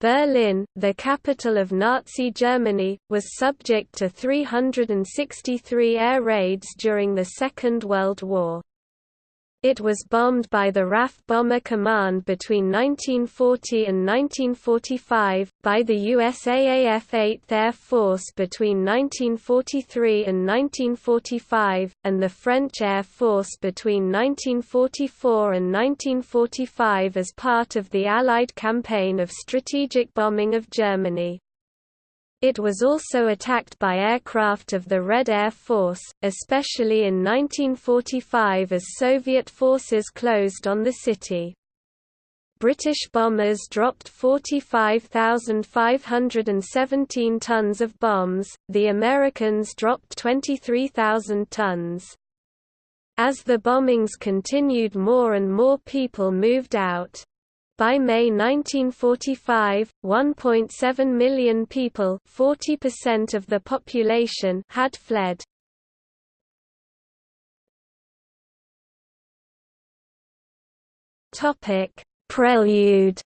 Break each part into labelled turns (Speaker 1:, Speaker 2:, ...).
Speaker 1: Berlin, the capital of Nazi Germany, was subject to 363 air raids during the Second World War. It was bombed by the RAF Bomber Command between 1940 and 1945, by the USAAF 8th Air Force between 1943 and 1945, and the French Air Force between 1944 and 1945 as part of the Allied campaign of strategic bombing of Germany. It was also attacked by aircraft of the Red Air Force, especially in 1945 as Soviet forces closed on the city. British bombers dropped 45,517 tons of bombs, the Americans dropped 23,000 tons. As the bombings continued more and more people moved out. By May 1945, 1.7 million people 40% of the population had fled. Topic: Prelude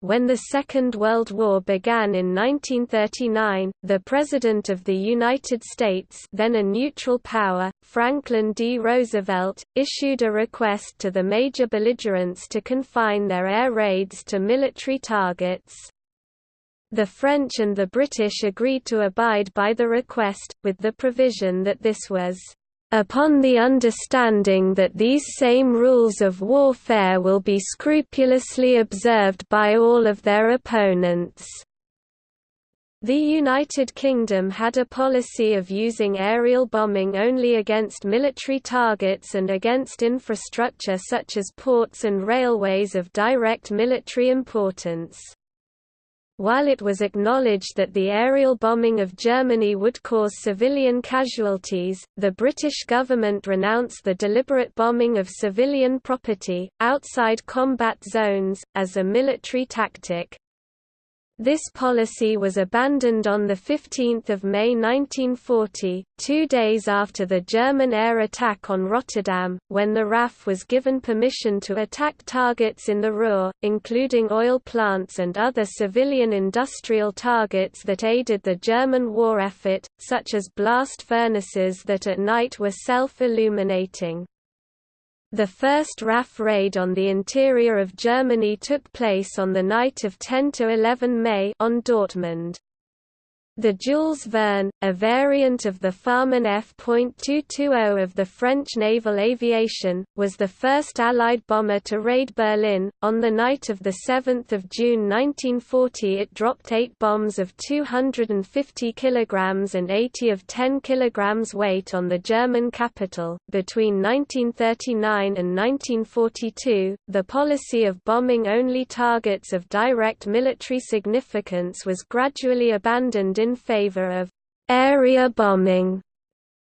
Speaker 1: When the Second World War began in 1939, the President of the United States then a neutral power, Franklin D. Roosevelt, issued a request to the major belligerents to confine their air raids to military targets. The French and the British agreed to abide by the request, with the provision that this was upon the understanding that these same rules of warfare will be scrupulously observed by all of their opponents. The United Kingdom had a policy of using aerial bombing only against military targets and against infrastructure such as ports and railways of direct military importance. While it was acknowledged that the aerial bombing of Germany would cause civilian casualties, the British government renounced the deliberate bombing of civilian property, outside combat zones, as a military tactic. This policy was abandoned on 15 May 1940, two days after the German air attack on Rotterdam, when the RAF was given permission to attack targets in the Ruhr, including oil plants and other civilian industrial targets that aided the German war effort, such as blast furnaces that at night were self-illuminating. The first RAF raid on the interior of Germany took place on the night of 10–11 May on Dortmund. The Jules Verne, a variant of the Farman F.220 of the French naval aviation, was the first Allied bomber to raid Berlin. On the night of 7 June 1940 it dropped eight bombs of 250 kg and 80 of 10 kg weight on the German capital. Between 1939 and 1942, the policy of bombing only targets of direct military significance was gradually abandoned in favor of area bombing,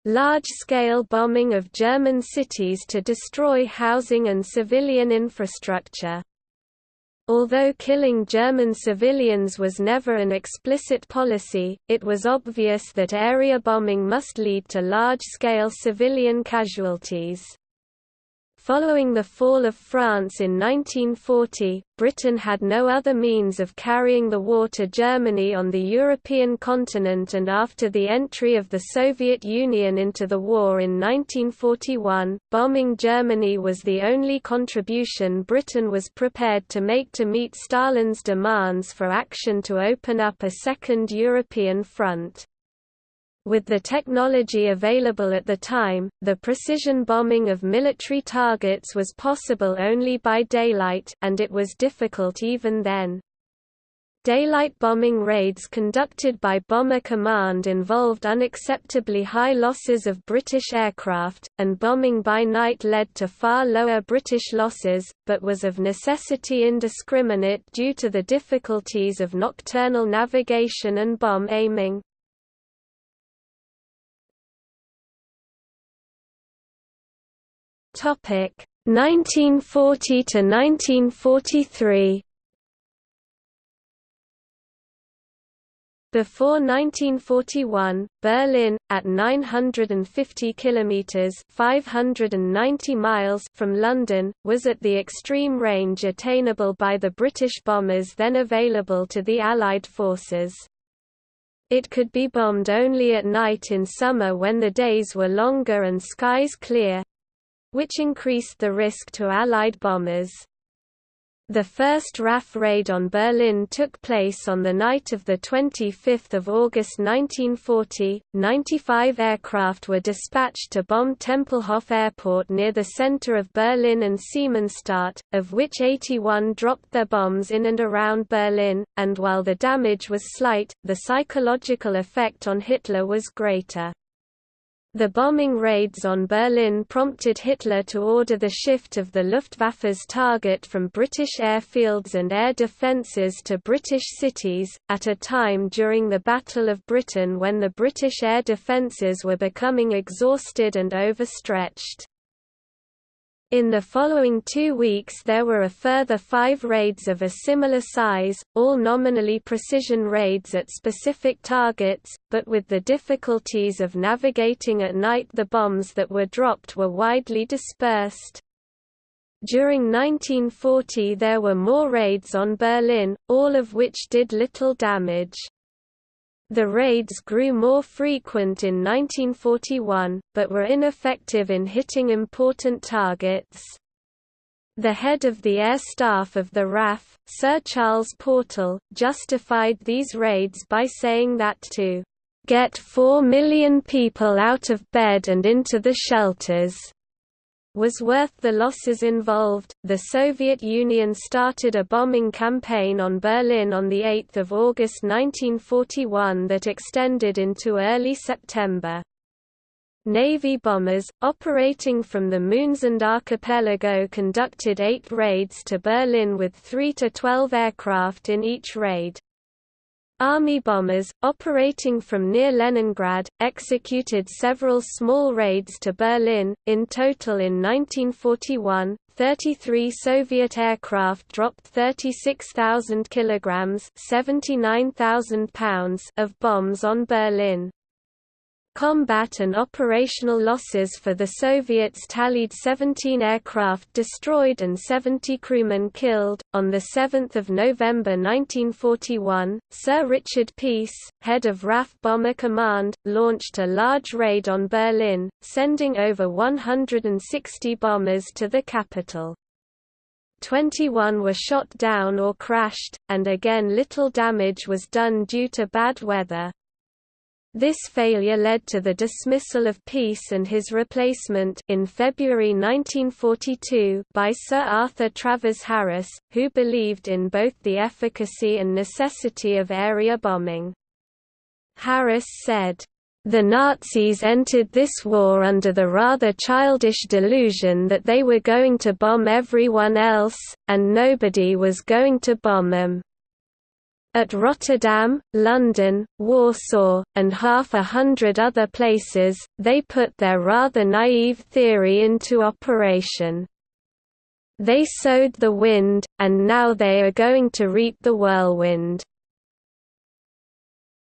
Speaker 1: large-scale bombing of German cities to destroy housing and civilian infrastructure. Although killing German civilians was never an explicit policy, it was obvious that area bombing must lead to large-scale civilian casualties. Following the fall of France in 1940, Britain had no other means of carrying the war to Germany on the European continent and after the entry of the Soviet Union into the war in 1941, bombing Germany was the only contribution Britain was prepared to make to meet Stalin's demands for action to open up a second European front. With the technology available at the time, the precision bombing of military targets was possible only by daylight and it was difficult even then. Daylight bombing raids conducted by Bomber Command involved unacceptably high losses of British aircraft, and bombing by night led to far lower British losses, but was of necessity indiscriminate due to the difficulties of nocturnal navigation and bomb aiming. Topic 1940 to 1943. Before 1941, Berlin, at 950 kilometers (590 miles) from London, was at the extreme range attainable by the British bombers then available to the Allied forces. It could be bombed only at night in summer when the days were longer and skies clear, which increased the risk to Allied bombers. The first RAF raid on Berlin took place on the night of 25 August 1940. 95 aircraft were dispatched to bomb Tempelhof Airport near the center of Berlin and Siemensstadt, of which 81 dropped their bombs in and around Berlin, and while the damage was slight, the psychological effect on Hitler was greater. The bombing raids on Berlin prompted Hitler to order the shift of the Luftwaffe's target from British airfields and air defences to British cities, at a time during the Battle of Britain when the British air defences were becoming exhausted and overstretched. In the following two weeks there were a further five raids of a similar size, all nominally precision raids at specific targets, but with the difficulties of navigating at night the bombs that were dropped were widely dispersed. During 1940 there were more raids on Berlin, all of which did little damage. The raids grew more frequent in 1941, but were ineffective in hitting important targets. The head of the air staff of the RAF, Sir Charles Portal, justified these raids by saying that to get four million people out of bed and into the shelters was worth the losses involved. The Soviet Union started a bombing campaign on Berlin on 8 August 1941 that extended into early September. Navy bombers, operating from the Moonsund archipelago conducted eight raids to Berlin with 3 to 12 aircraft in each raid. Army bombers, operating from near Leningrad, executed several small raids to Berlin. In total in 1941, 33 Soviet aircraft dropped 36,000 kilograms (79,000 pounds) of bombs on Berlin. Combat and operational losses for the Soviets tallied 17 aircraft destroyed and 70 crewmen killed. On the 7th of November 1941, Sir Richard Peirse, head of RAF Bomber Command, launched a large raid on Berlin, sending over 160 bombers to the capital. 21 were shot down or crashed, and again little damage was done due to bad weather. This failure led to the dismissal of Peirse and his replacement in February 1942 by Sir Arthur Travers Harris, who believed in both the efficacy and necessity of area bombing. Harris said, the Nazis entered this war under the rather childish delusion that they were going to bomb everyone else, and nobody was going to bomb them. At Rotterdam, London, Warsaw, and half a hundred other places, they put their rather naive theory into operation. They sowed the wind, and now they are going to reap the whirlwind.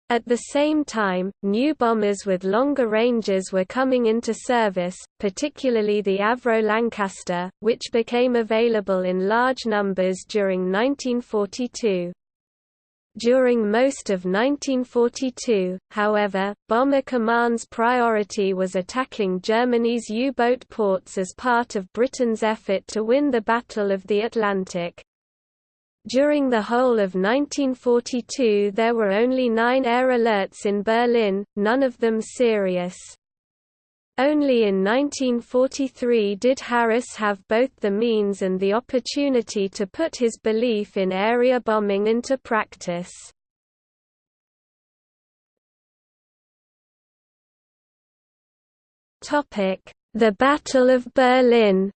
Speaker 1: At the same time, new bombers with longer ranges were coming into service, particularly the Avro Lancaster, which became available in large numbers during 1942. During most of 1942, however, Bomber Command's priority was attacking Germany's U-boat ports as part of Britain's effort to win the Battle of the Atlantic. During the whole of 1942 there were only nine air alerts in Berlin, none of them serious. Only in 1943 did Harris have both the means and the opportunity to put his belief in area bombing into practice. The Battle of Berlin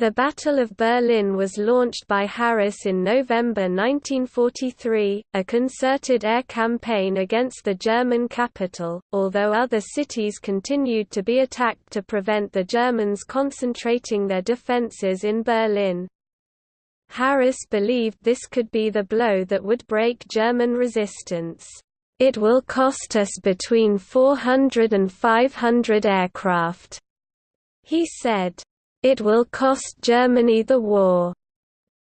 Speaker 1: The Battle of Berlin was launched by Harris in November 1943, a concerted air campaign against the German capital, although other cities continued to be attacked to prevent the Germans concentrating their defences in Berlin. Harris believed this could be the blow that would break German resistance. It will cost us between 400 and 500 aircraft, he said. It will cost Germany the war.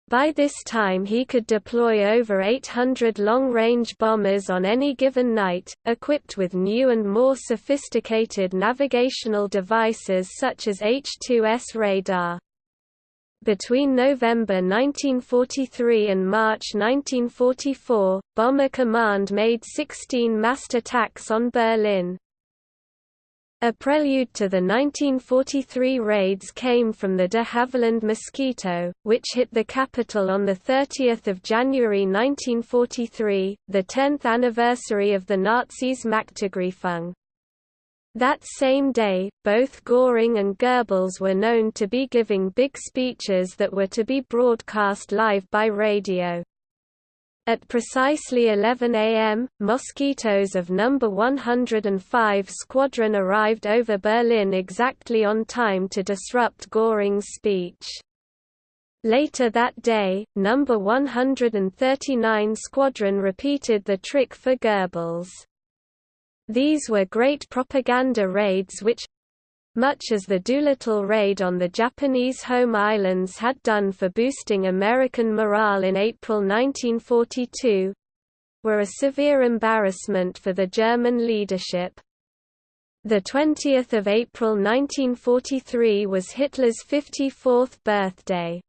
Speaker 1: By this time he could deploy over 800 long-range bombers on any given night, equipped with new and more sophisticated navigational devices such as H-2S radar. Between November 1943 and March 1944, Bomber Command made 16 massed attacks on Berlin. A prelude to the 1943 raids came from the de Havilland Mosquito, which hit the capital on 30 January 1943, the 10th anniversary of the Nazis' Machtergreifung. That same day, both Göring and Goebbels were known to be giving big speeches that were to be broadcast live by radio. At precisely 11 am, mosquitoes of No. 105 Squadron arrived over Berlin exactly on time to disrupt Göring's speech. Later that day, No. 139 Squadron repeated the trick for Goebbels. These were great propaganda raids which, much as the Doolittle raid on the Japanese home islands had done for boosting American morale in April 1942 were a severe embarrassment for the German leadership. The 20th of April 1943 was Hitler's 54th birthday.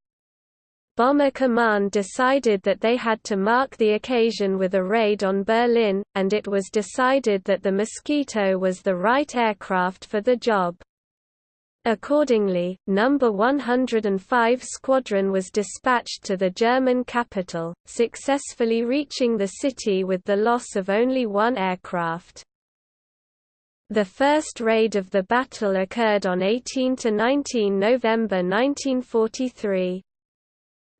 Speaker 1: Bomber Command decided that they had to mark the occasion with a raid on Berlin, and it was decided that the Mosquito was the right aircraft for the job. Accordingly, No. 105 Squadron was dispatched to the German capital, successfully reaching the city with the loss of only one aircraft. The first raid of the battle occurred on 18–19 November 1943.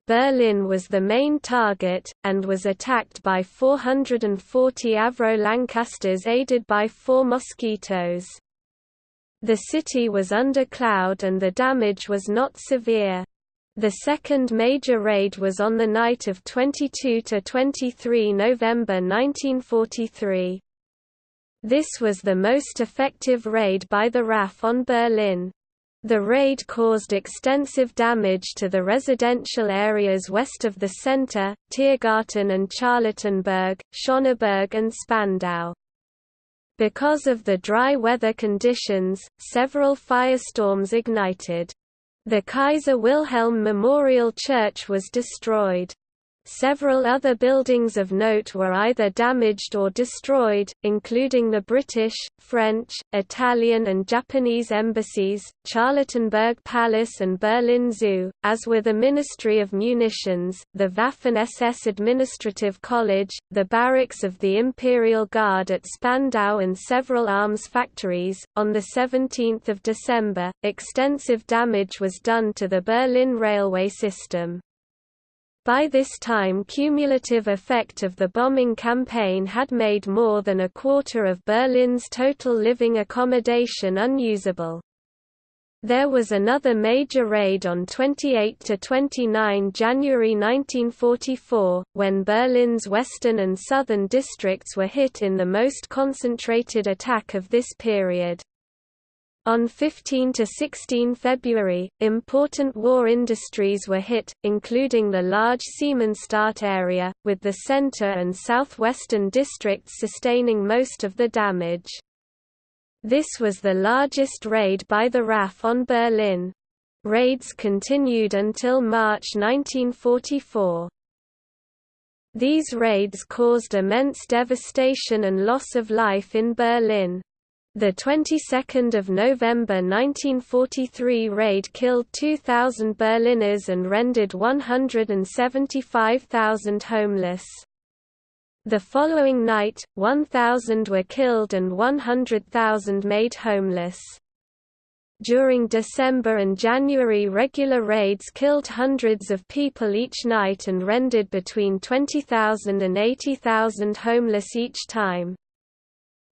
Speaker 1: Berlin was the main target, and was attacked by 440 Avro Lancasters aided by four Mosquitoes. The city was under cloud and the damage was not severe. The second major raid was on the night of 22–23 November 1943. This was the most effective raid by the RAF on Berlin. The raid caused extensive damage to the residential areas west of the center, Tiergarten and Charlottenburg, Schöneberg and Spandau. Because of the dry weather conditions, several firestorms ignited. The Kaiser Wilhelm Memorial Church was destroyed. Several other buildings of note were either damaged or destroyed, including the British, French, Italian and Japanese embassies, Charlottenburg Palace and Berlin Zoo, as were the Ministry of Munitions, the Waffen-SS Administrative College, the barracks of the Imperial Guard at Spandau and several arms factories. On the 17th of December, extensive damage was done to the Berlin railway system. By this time cumulative effect of the bombing campaign had made more than a quarter of Berlin's total living accommodation unusable. There was another major raid on 28–29 January 1944, when Berlin's western and southern districts were hit in the most concentrated attack of this period. On 15 to 16 February, important war industries were hit, including the large Siemensstadt area, with the center and southwestern districts sustaining most of the damage. This was the largest raid by the RAF on Berlin. Raids continued until March 1944. These raids caused immense devastation and loss of life in Berlin. The 22nd of November 1943 raid killed 2,000 Berliners and rendered 175,000 homeless. The following night, 1,000 were killed and 100,000 made homeless. During December and January regular raids killed hundreds of people each night and rendered between 20,000 and 80,000 homeless each time.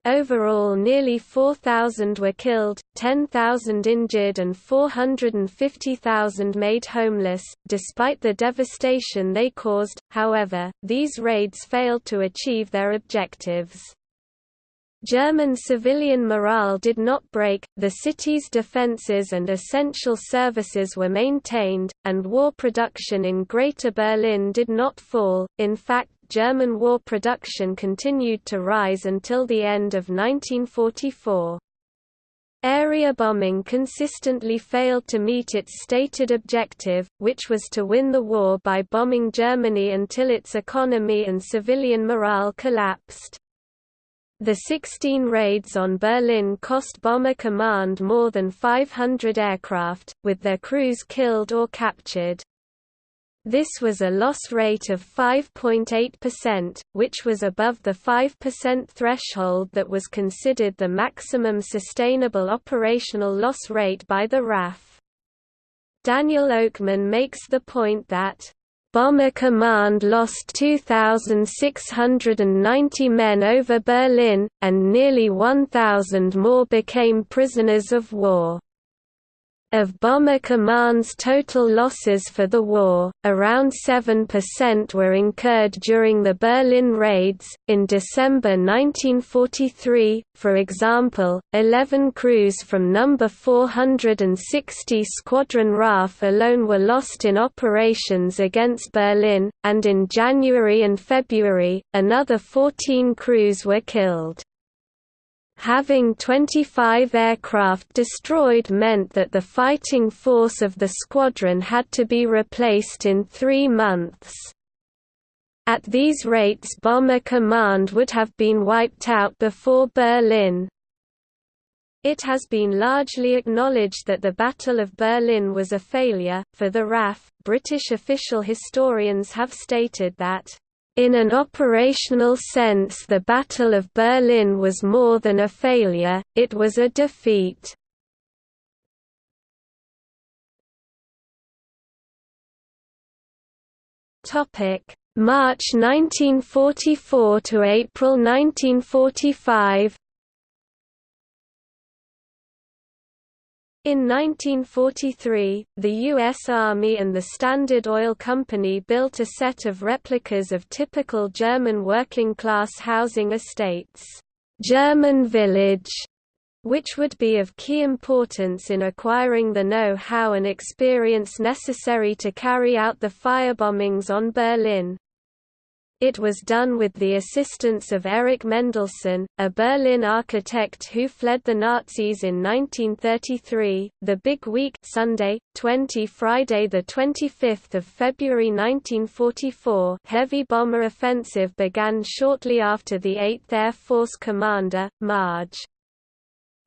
Speaker 1: Overall nearly 4,000 were killed, 10,000 injured and 450,000 made homeless. Despite the devastation they caused, however, these raids failed to achieve their objectives. German civilian morale did not break, the city's defences and essential services were maintained, and war production in Greater Berlin did not fall, in fact German war production continued to rise until the end of 1944. Area bombing consistently failed to meet its stated objective, which was to win the war by bombing Germany until its economy and civilian morale collapsed. The 16 raids on Berlin cost Bomber Command more than 500 aircraft, with their crews killed or captured. This was a loss rate of 5.8%, which was above the 5% threshold that was considered the maximum sustainable operational loss rate by the RAF. Daniel Oakman makes the point that Bomber Command lost 2,690 men over Berlin, and nearly 1,000 more became prisoners of war. Of Bomber Command's total losses for the war, around 7% were incurred during the Berlin raids. In December 1943, for example, 11 crews from No. 460 Squadron RAF alone were lost in operations against Berlin, and in January and February, another 14 crews were killed. Having 25 aircraft destroyed meant that the fighting force of the squadron had to be replaced in three months. At these rates Bomber Command would have been wiped out before Berlin. It has been largely acknowledged that the Battle of Berlin was a failure. For the RAF, British official historians have stated that in an operational sense the Battle of Berlin was more than a failure, it was a defeat. March 1944 to April 1945 In 1943, the U.S. Army and the Standard Oil Company built a set of replicas of typical German working-class housing estates, German Village, which would be of key importance in acquiring the know-how and experience necessary to carry out the firebombings on Berlin. It was done with the assistance of Erich Mendelsohn, a Berlin architect who fled the Nazis in 1933. The Big Week Sunday, 20 Friday the 25th of February 1944 heavy bomber offensive began shortly after the 8th Air Force commander, Major.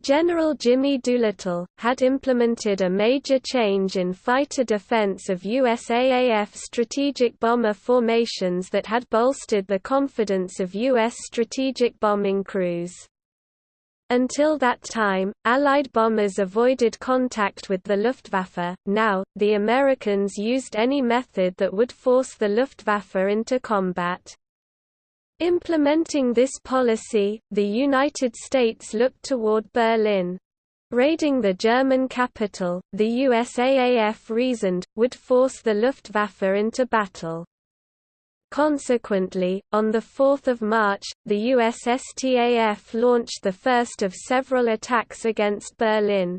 Speaker 1: General Jimmy Doolittle, had implemented a major change in fighter defense of USAAF strategic bomber formations that had bolstered the confidence of U.S. strategic bombing crews. Until that time, Allied bombers avoided contact with the Luftwaffe, now, the Americans used any method that would force the Luftwaffe into combat. Implementing this policy, the United States looked toward Berlin. Raiding the German capital, the USAAF reasoned, would force the Luftwaffe into battle. Consequently, on 4 March, the USSTAF launched the first of several attacks against Berlin.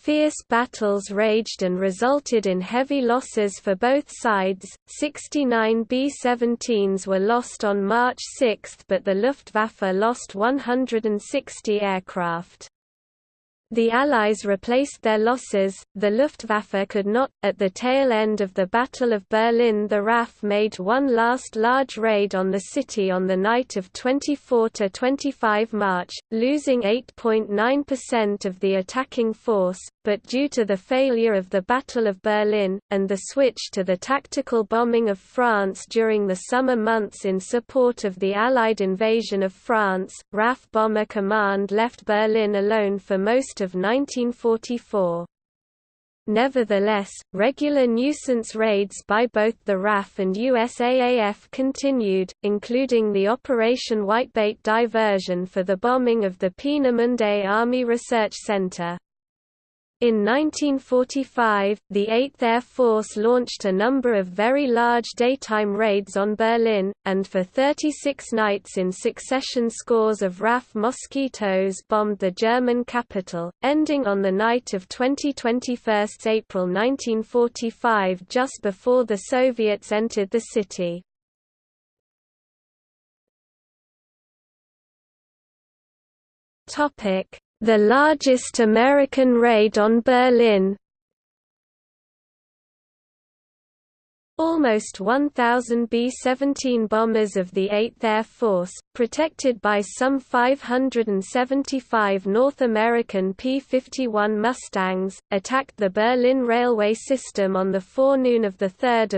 Speaker 1: Fierce battles raged and resulted in heavy losses for both sides. 69 B-17s were lost on March 6 but the Luftwaffe lost 160 aircraft. The Allies replaced their losses, the Luftwaffe could not. At the tail end of the Battle of Berlin, the RAF made one last large raid on the city on the night of 24 to 25 March, losing 8.9% of the attacking force, but due to the failure of the Battle of Berlin, and the switch to the tactical bombing of France during the summer months in support of the Allied invasion of France, RAF Bomber Command left Berlin alone for most of 1944. Nevertheless, regular nuisance raids by both the RAF and USAAF continued, including the Operation Whitebait diversion for the bombing of the Peenemünde Army Research Center. In 1945, the 8th Air Force launched a number of very large daytime raids on Berlin, and for 36 nights in succession scores of RAF Mosquitoes bombed the German capital, ending on the night of 20–21 April 1945 just before the Soviets entered the city. Topic the largest American raid on Berlin Almost 1,000 B-17 bombers of the 8th Air Force, protected by some 575 North American P-51 Mustangs, attacked the Berlin railway system on the forenoon of 3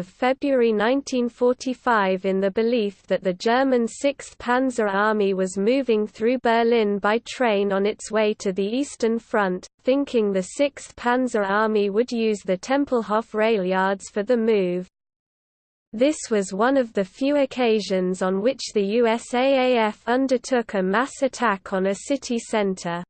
Speaker 1: February 1945 in the belief that the German 6th Panzer Army was moving through Berlin by train on its way to the Eastern Front, thinking the 6th Panzer Army would use the Tempelhof rail yards for the move. This was one of the few occasions on which the USAAF undertook a mass attack on a city center.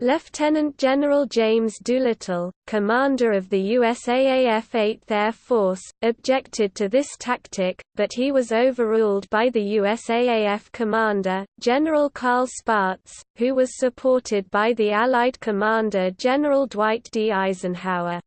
Speaker 1: Lieutenant General James Doolittle, commander of the USAAF 8th Air Force, objected to this tactic, but he was overruled by the USAAF commander, General Carl Spaatz, who was supported by the Allied commander General Dwight D. Eisenhower.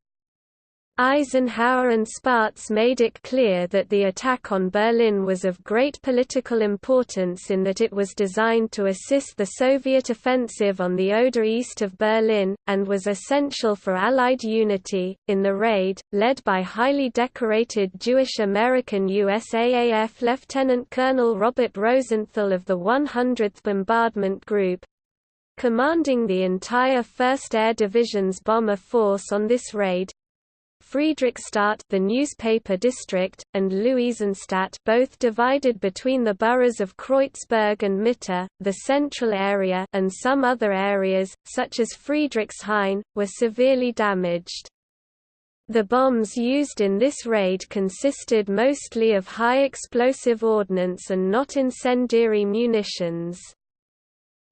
Speaker 1: Eisenhower and Spaatz made it clear that the attack on Berlin was of great political importance in that it was designed to assist the Soviet offensive on the Oder east of Berlin, and was essential for Allied unity. In the raid, led by highly decorated Jewish American USAAF Lieutenant Colonel Robert Rosenthal of the 100th Bombardment Group, commanding the entire 1st Air Division's bomber force on this raid, Friedrichstadt the newspaper district, and Luisenstadt both divided between the boroughs of Kreuzberg and Mitte, the central area and some other areas, such as Friedrichshain, were severely damaged. The bombs used in this raid consisted mostly of high explosive ordnance and not incendiary munitions.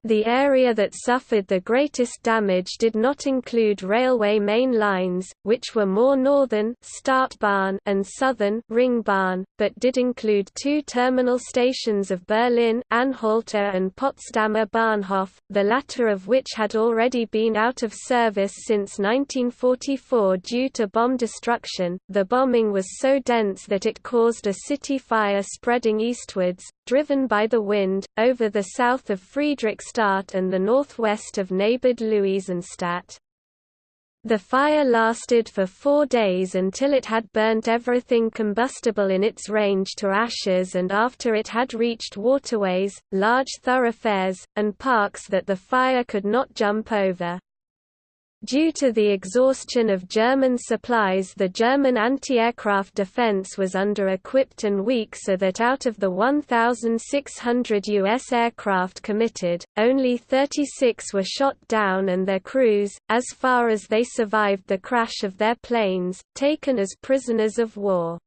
Speaker 1: The area that suffered the greatest damage did not include railway main lines, which were more northern Stadtbahn and southern Ringbahn, but did include two terminal stations of Berlin Anhalter and Potsdamer Bahnhof, the latter of which had already been out of service since 1944 due to bomb destruction. The bombing was so dense that it caused a city fire spreading eastwards, driven by the wind, over the south of Friedrichstadt and the northwest of neighbored Luisenstadt. The fire lasted for four days until it had burnt everything combustible in its range to ashes and after it had reached waterways, large thoroughfares, and parks that the fire could not jump over. Due to the exhaustion of German supplies the German anti-aircraft defense was under-equipped and weak so that out of the 1,600 U.S. aircraft committed, only 36 were shot down and their crews, as far as they survived the crash of their planes, taken as prisoners of war.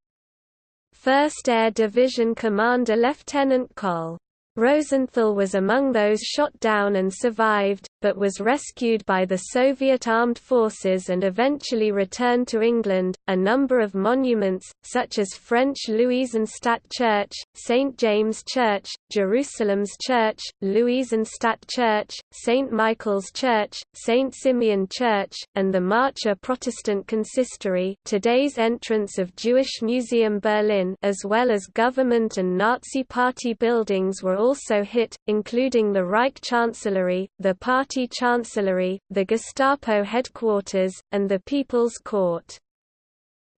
Speaker 1: 1st Air Division Commander Lieutenant Col. Rosenthal was among those shot down and survived, but was rescued by the Soviet armed forces and eventually returned to England. A number of monuments, such as French Luisenstadt Church, St. James Church, Jerusalem's Church, Luisenstadt Church, St. Michael's Church, St. Simeon Church, and the Marcher Protestant Consistory, today's entrance of Jewish Museum Berlin, as well as government and Nazi Party buildings were also hit, including the Reich Chancellery, the Party Chancellery, the Gestapo headquarters, and the People's Court.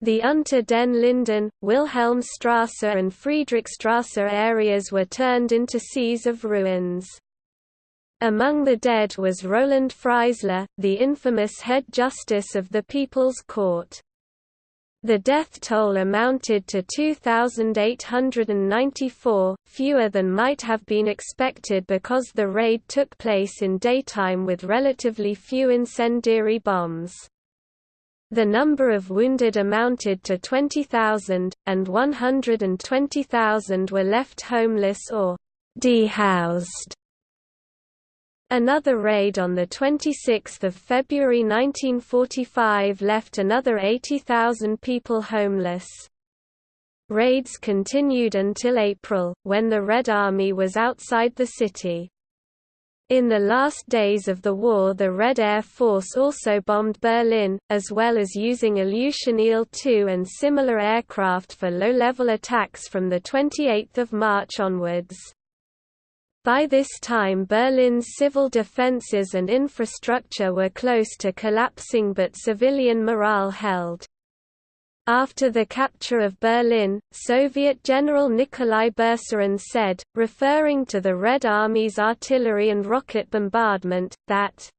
Speaker 1: The Unter den Linden, Wilhelmstrasse and Friedrichstrasse areas were turned into seas of ruins. Among the dead was Roland Freisler, the infamous head justice of the People's Court. The death toll amounted to 2,894, fewer than might have been expected because the raid took place in daytime with relatively few incendiary bombs. The number of wounded amounted to 20,000, and 120,000 were left homeless or dehoused. Another raid on 26 February 1945 left another 80,000 people homeless. Raids continued until April, when the Red Army was outside the city. In the last days of the war the Red Air Force also bombed Berlin, as well as using Ilyushin Il-2 and similar aircraft for low-level attacks from 28 March onwards. By this time Berlin's civil defences and infrastructure were close to collapsing but civilian morale held. After the capture of Berlin, Soviet General Nikolai Berzarin said, referring to the Red Army's artillery and rocket bombardment, that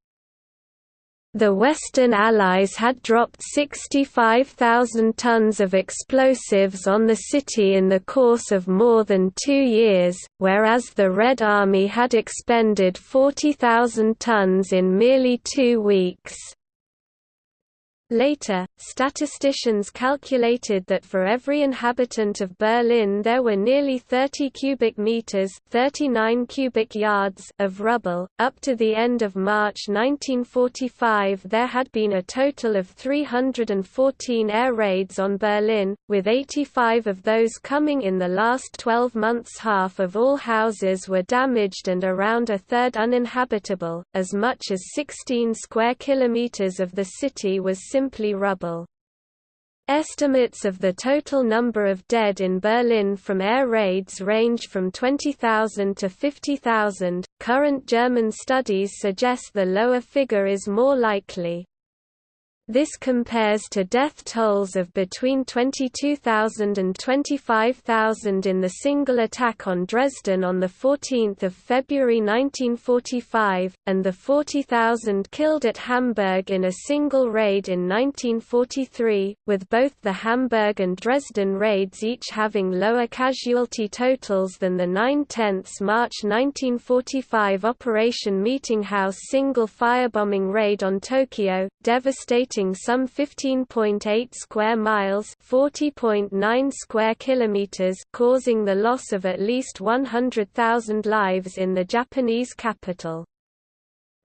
Speaker 1: the Western Allies had dropped 65,000 tons of explosives on the city in the course of more than two years, whereas the Red Army had expended 40,000 tons in merely two weeks. Later, statisticians calculated that for every inhabitant of Berlin there were nearly 30 cubic meters, 39 cubic yards of rubble. Up to the end of March 1945, there had been a total of 314 air raids on Berlin, with 85 of those coming in the last 12 months. Half of all houses were damaged and around a third uninhabitable. As much as 16 square kilometers of the city was simply rubble. Estimates of the total number of dead in Berlin from air raids range from 20,000 to 50,000. Current German studies suggest the lower figure is more likely. This compares to death tolls of between 22,000 and 25,000 in the single attack on Dresden on 14 February 1945, and the 40,000 killed at Hamburg in a single raid in 1943, with both the Hamburg and Dresden raids each having lower casualty totals than the 9 10 March 1945 Operation Meetinghouse single firebombing raid on Tokyo, devastating some 15.8 square miles, 40.9 square kilometers, causing the loss of at least 100,000 lives in the Japanese capital.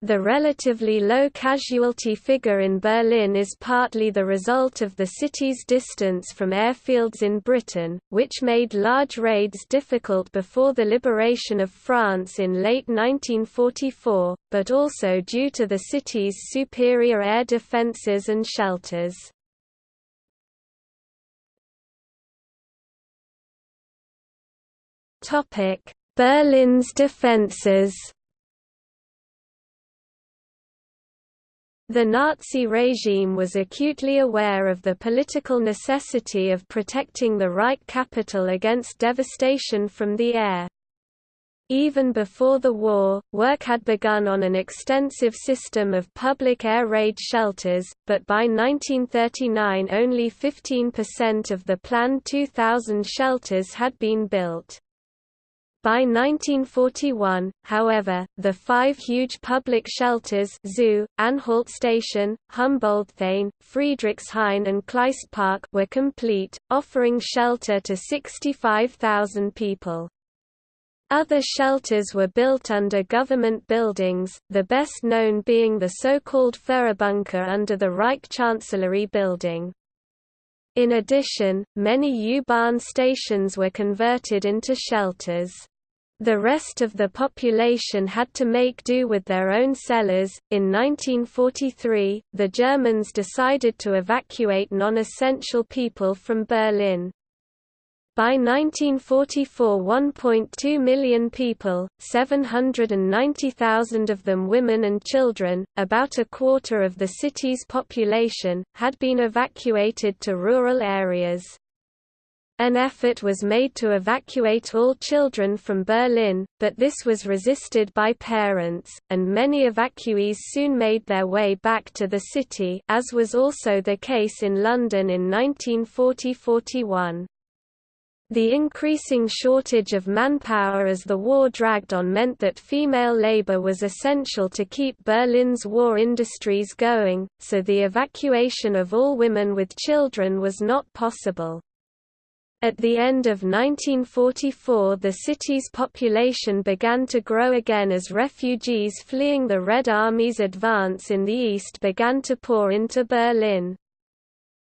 Speaker 1: The relatively low casualty figure in Berlin is partly the result of the city's distance from airfields in Britain, which made large raids difficult before the liberation of France in late 1944, but also due to the city's superior air defences and shelters. Berlin's defences The Nazi regime was acutely aware of the political necessity of protecting the Reich capital against devastation from the air. Even before the war, work had begun on an extensive system of public air raid shelters, but by 1939 only 15% of the planned 2,000 shelters had been built. By 1941, however, the five huge public shelters Zoo, Anhalt Station, Humboldthain, Friedrichshain and Kleistpark were complete, offering shelter to 65,000 people. Other shelters were built under government buildings, the best known being the so-called Führerbunker under the Reich Chancellery building. In addition, many U-Bahn stations were converted into shelters. The rest of the population had to make do with their own cellars. In 1943, the Germans decided to evacuate non essential people from Berlin. By 1944 1.2 million people, 790,000 of them women and children, about a quarter of the city's population, had been evacuated to rural areas. An effort was made to evacuate all children from Berlin, but this was resisted by parents, and many evacuees soon made their way back to the city as was also the case in London in 1940–41. The increasing shortage of manpower as the war dragged on meant that female labor was essential to keep Berlin's war industries going, so the evacuation of all women with children was not possible. At the end of 1944 the city's population began to grow again as refugees fleeing the Red Army's advance in the east began to pour into Berlin.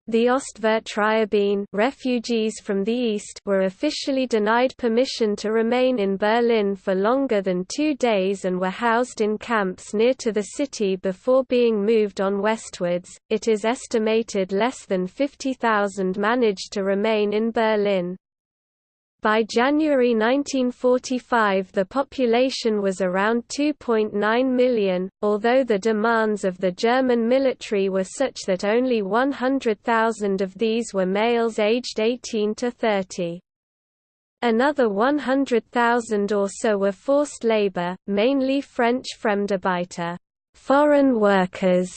Speaker 1: The Ostvertriebene refugees from the east were officially denied permission to remain in Berlin for longer than two days and were housed in camps near to the city before being moved on westwards. It is estimated less than 50,000 managed to remain in Berlin. By January 1945 the population was around 2.9 million, although the demands of the German military were such that only 100,000 of these were males aged 18 to 30. Another 100,000 or so were forced labor, mainly French Fremdarbeiter foreign workers",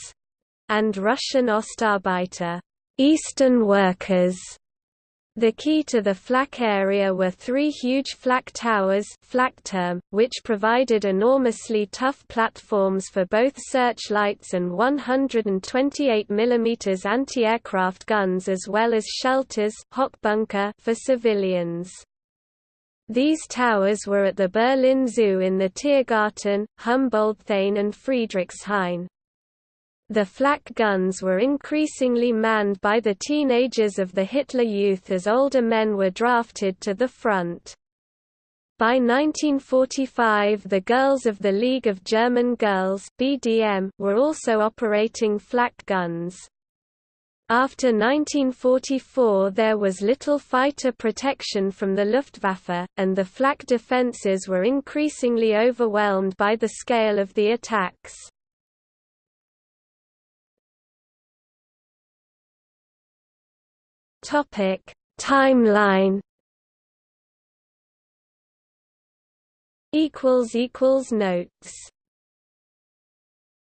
Speaker 1: and Russian Ostarbeiter Eastern workers", the key to the flak area were three huge flak towers which provided enormously tough platforms for both searchlights and 128 mm anti-aircraft guns as well as shelters for civilians. These towers were at the Berlin Zoo in the Tiergarten, Humboldthain and Friedrichshain. The flak guns were increasingly manned by the teenagers of the Hitler Youth as older men were drafted to the front. By 1945 the Girls of the League of German Girls BDM were also operating flak guns. After 1944 there was little fighter protection from the Luftwaffe, and the flak defences were increasingly overwhelmed by the scale of the attacks. Topic Timeline. Equals equals notes